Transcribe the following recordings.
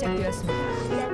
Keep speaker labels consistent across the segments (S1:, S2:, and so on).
S1: 시작되었습니다.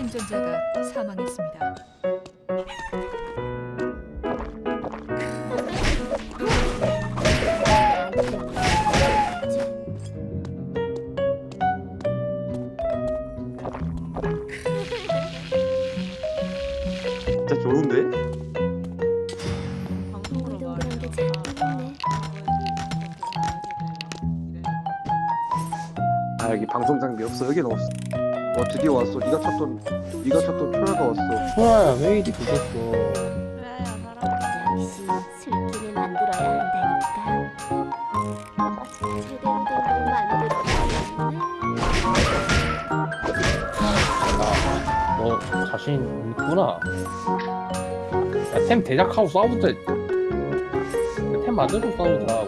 S2: 운전자가
S1: 사망했습니다.
S3: 진짜 좋은데? 아 여기 방송 장비 없어 여기는 없어 어 드디어 왔어. 네가 찾던 네가 찾던 초라가 왔어.
S4: 초라야 메이드 보셨어.
S2: 야
S4: 너
S1: 자신 있구나. 야템 대작하고 싸우자 템 맞아서 싸우자.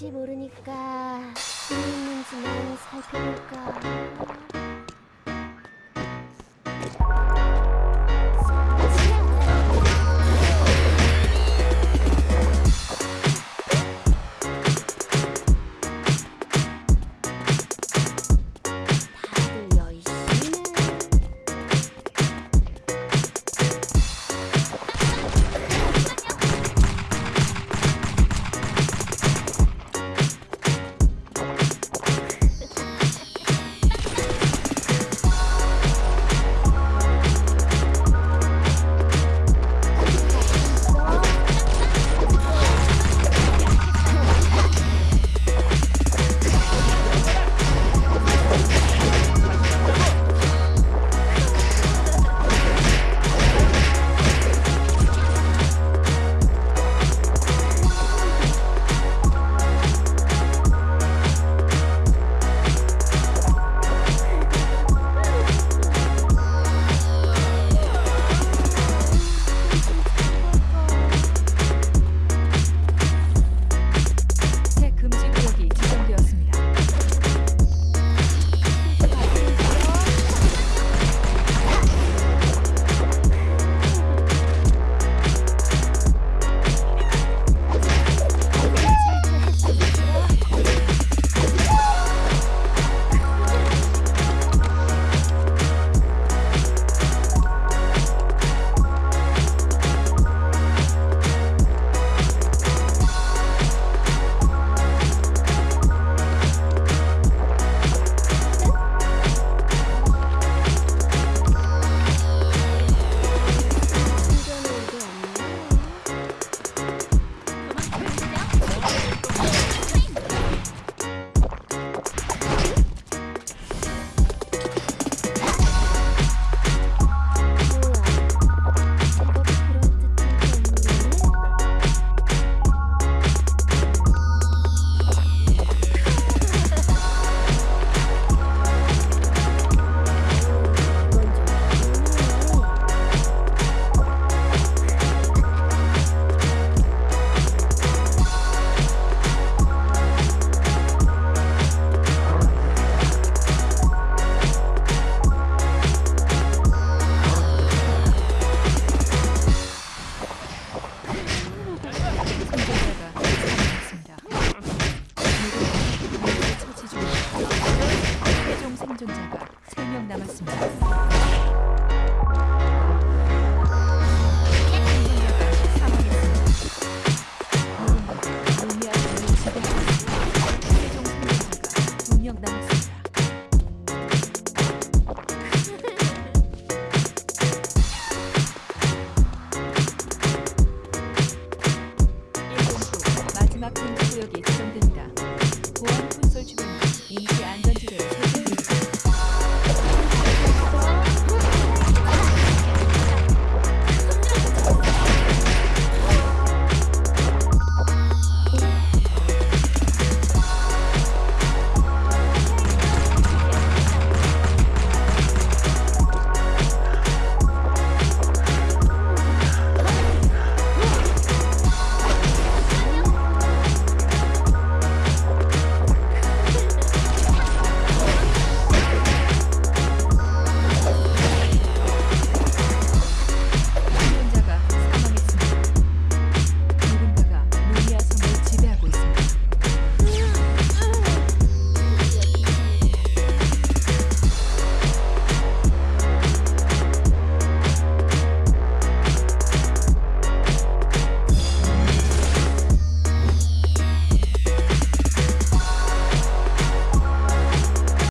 S1: 혹시 모르니까 뭐 있는지 만 살펴볼까?